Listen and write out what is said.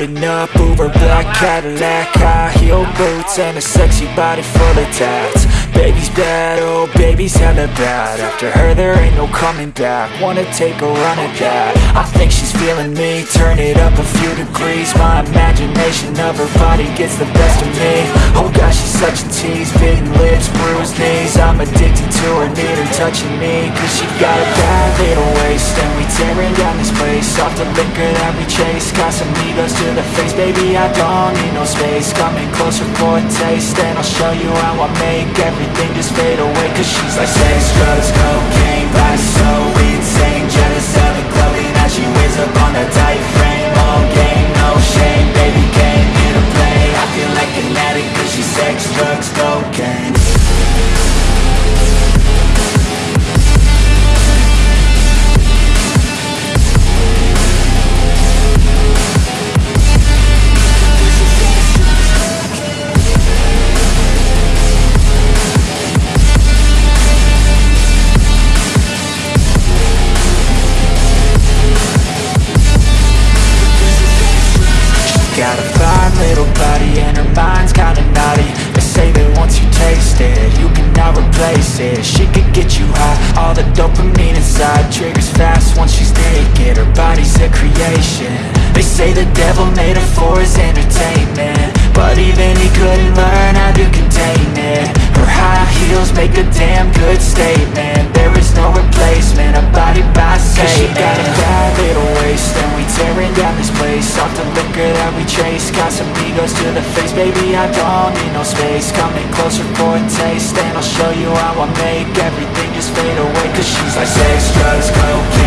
Pulling up, Uber black Cadillac High heel boots and a sexy body full of tats. Baby's bad, oh baby's hella bad. After her there ain't no coming back. Wanna take a run at that. I think she's feeling me. Turn it up a few degrees. My imagination of her body gets the best of me. Oh gosh, she's such a tease. Bitten lips, bruised knees. I'm addicted to her, need her touching me Cause she got a bad little waist And we tearing down this place. Off the liquor that we chase Casamigos to the face. Baby, I don't need no space. Coming closer for a taste And I'll show you how I make everything just fade away Cause she's like sex, drugs, cocaine Body so She could get you high, all the dopamine inside Triggers fast. Once she's naked, her body's a creation. They say the devil made her for his entertainment that we chase Casamigos to the face. Baby, I don't need no space. Coming closer for a taste And I'll show you how I make everything just fade away. Cause she's like sex, drugs, cocaine